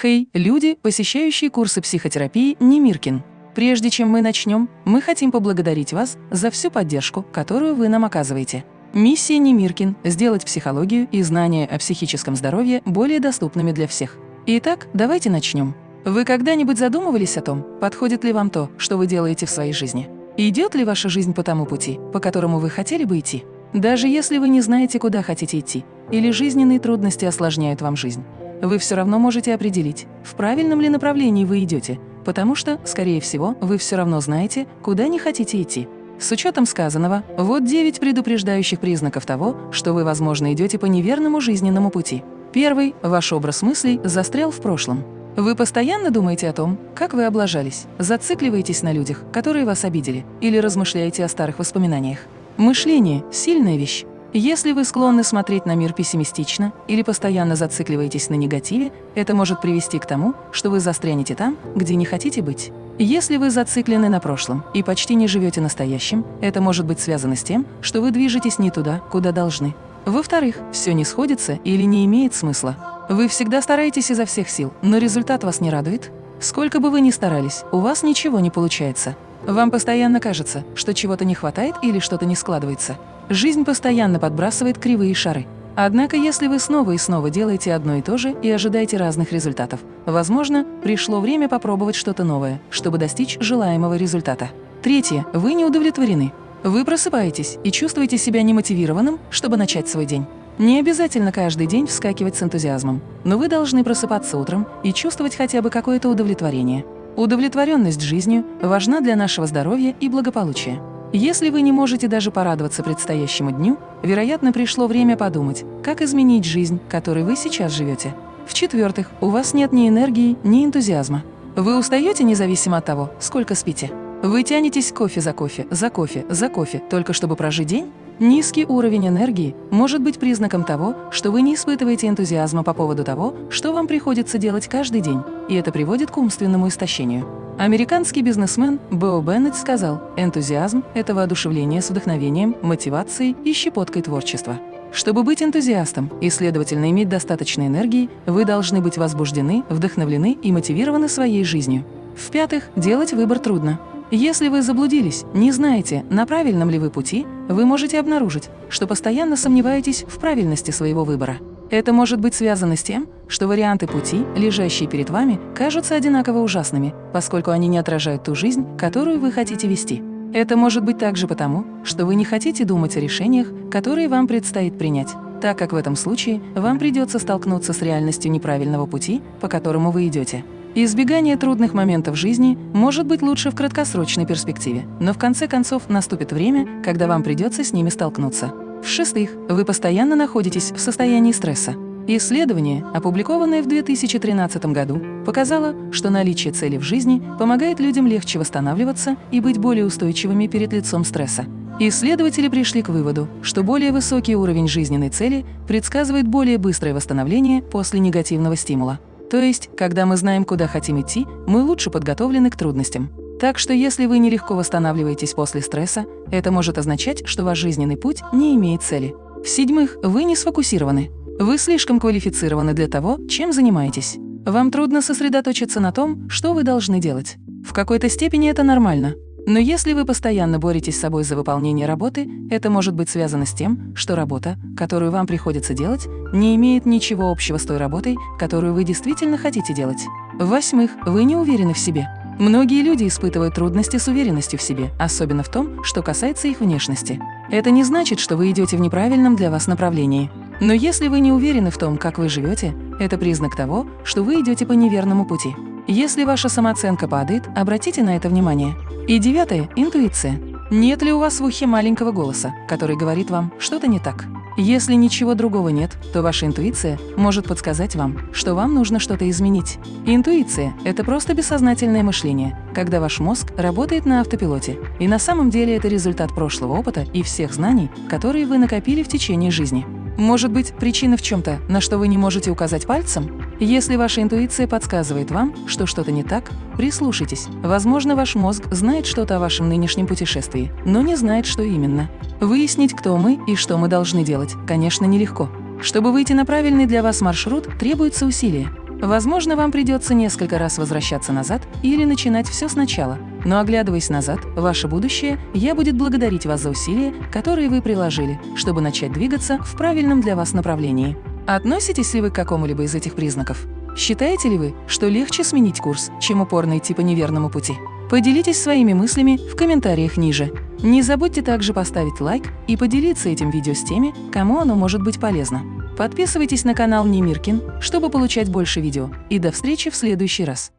Хей, люди, посещающие курсы психотерапии Немиркин. Прежде чем мы начнем, мы хотим поблагодарить вас за всю поддержку, которую вы нам оказываете. Миссия Немиркин – сделать психологию и знания о психическом здоровье более доступными для всех. Итак, давайте начнем. Вы когда-нибудь задумывались о том, подходит ли вам то, что вы делаете в своей жизни? Идет ли ваша жизнь по тому пути, по которому вы хотели бы идти? Даже если вы не знаете, куда хотите идти, или жизненные трудности осложняют вам жизнь, вы все равно можете определить, в правильном ли направлении вы идете, потому что, скорее всего, вы все равно знаете, куда не хотите идти. С учетом сказанного, вот 9 предупреждающих признаков того, что вы, возможно, идете по неверному жизненному пути. Первый – ваш образ мыслей застрял в прошлом. Вы постоянно думаете о том, как вы облажались, зацикливаетесь на людях, которые вас обидели, или размышляете о старых воспоминаниях. Мышление – сильная вещь. Если вы склонны смотреть на мир пессимистично или постоянно зацикливаетесь на негативе, это может привести к тому, что вы застрянете там, где не хотите быть. Если вы зациклены на прошлом и почти не живете настоящим, это может быть связано с тем, что вы движетесь не туда, куда должны. Во-вторых, все не сходится или не имеет смысла. Вы всегда стараетесь изо всех сил, но результат вас не радует? Сколько бы вы ни старались, у вас ничего не получается. Вам постоянно кажется, что чего-то не хватает или что-то не складывается. Жизнь постоянно подбрасывает кривые шары. Однако, если вы снова и снова делаете одно и то же и ожидаете разных результатов, возможно, пришло время попробовать что-то новое, чтобы достичь желаемого результата. Третье. Вы не удовлетворены. Вы просыпаетесь и чувствуете себя немотивированным, чтобы начать свой день. Не обязательно каждый день вскакивать с энтузиазмом, но вы должны просыпаться утром и чувствовать хотя бы какое-то удовлетворение. Удовлетворенность жизнью важна для нашего здоровья и благополучия. Если вы не можете даже порадоваться предстоящему дню, вероятно, пришло время подумать, как изменить жизнь, которой вы сейчас живете. В-четвертых, у вас нет ни энергии, ни энтузиазма. Вы устаете независимо от того, сколько спите. Вы тянетесь кофе за кофе, за кофе, за кофе, только чтобы прожить день? Низкий уровень энергии может быть признаком того, что вы не испытываете энтузиазма по поводу того, что вам приходится делать каждый день, и это приводит к умственному истощению. Американский бизнесмен Бо Беннет сказал, энтузиазм – это воодушевление с вдохновением, мотивацией и щепоткой творчества. Чтобы быть энтузиастом и, следовательно, иметь достаточно энергии, вы должны быть возбуждены, вдохновлены и мотивированы своей жизнью. В-пятых, делать выбор трудно. Если вы заблудились, не знаете, на правильном ли вы пути, вы можете обнаружить, что постоянно сомневаетесь в правильности своего выбора. Это может быть связано с тем, что варианты пути, лежащие перед вами, кажутся одинаково ужасными, поскольку они не отражают ту жизнь, которую вы хотите вести. Это может быть также потому, что вы не хотите думать о решениях, которые вам предстоит принять, так как в этом случае вам придется столкнуться с реальностью неправильного пути, по которому вы идете. Избегание трудных моментов жизни может быть лучше в краткосрочной перспективе, но в конце концов наступит время, когда вам придется с ними столкнуться. В-шестых, вы постоянно находитесь в состоянии стресса. Исследование, опубликованное в 2013 году, показало, что наличие цели в жизни помогает людям легче восстанавливаться и быть более устойчивыми перед лицом стресса. Исследователи пришли к выводу, что более высокий уровень жизненной цели предсказывает более быстрое восстановление после негативного стимула. То есть, когда мы знаем, куда хотим идти, мы лучше подготовлены к трудностям. Так что если вы нелегко восстанавливаетесь после стресса, это может означать, что ваш жизненный путь не имеет цели. В-седьмых, вы не сфокусированы. Вы слишком квалифицированы для того, чем занимаетесь. Вам трудно сосредоточиться на том, что вы должны делать. В какой-то степени это нормально. Но если вы постоянно боретесь с собой за выполнение работы, это может быть связано с тем, что работа, которую вам приходится делать, не имеет ничего общего с той работой, которую вы действительно хотите делать. В-восьмых, вы не уверены в себе. Многие люди испытывают трудности с уверенностью в себе, особенно в том, что касается их внешности. Это не значит, что вы идете в неправильном для вас направлении. Но если вы не уверены в том, как вы живете, это признак того, что вы идете по неверному пути. Если ваша самооценка падает, обратите на это внимание. И девятое – интуиция. Нет ли у вас в ухе маленького голоса, который говорит вам что-то не так? Если ничего другого нет, то ваша интуиция может подсказать вам, что вам нужно что-то изменить. Интуиция – это просто бессознательное мышление, когда ваш мозг работает на автопилоте, и на самом деле это результат прошлого опыта и всех знаний, которые вы накопили в течение жизни. Может быть, причина в чем-то, на что вы не можете указать пальцем? Если ваша интуиция подсказывает вам, что что-то не так, прислушайтесь. Возможно, ваш мозг знает что-то о вашем нынешнем путешествии, но не знает, что именно. Выяснить, кто мы и что мы должны делать, конечно, нелегко. Чтобы выйти на правильный для вас маршрут, требуется усилие. Возможно, вам придется несколько раз возвращаться назад или начинать все сначала. Но оглядываясь назад, ваше будущее, я будет благодарить вас за усилия, которые вы приложили, чтобы начать двигаться в правильном для вас направлении. Относитесь ли вы к какому-либо из этих признаков? Считаете ли вы, что легче сменить курс, чем упорно идти по неверному пути? Поделитесь своими мыслями в комментариях ниже. Не забудьте также поставить лайк и поделиться этим видео с теми, кому оно может быть полезно. Подписывайтесь на канал Немиркин, чтобы получать больше видео. И до встречи в следующий раз.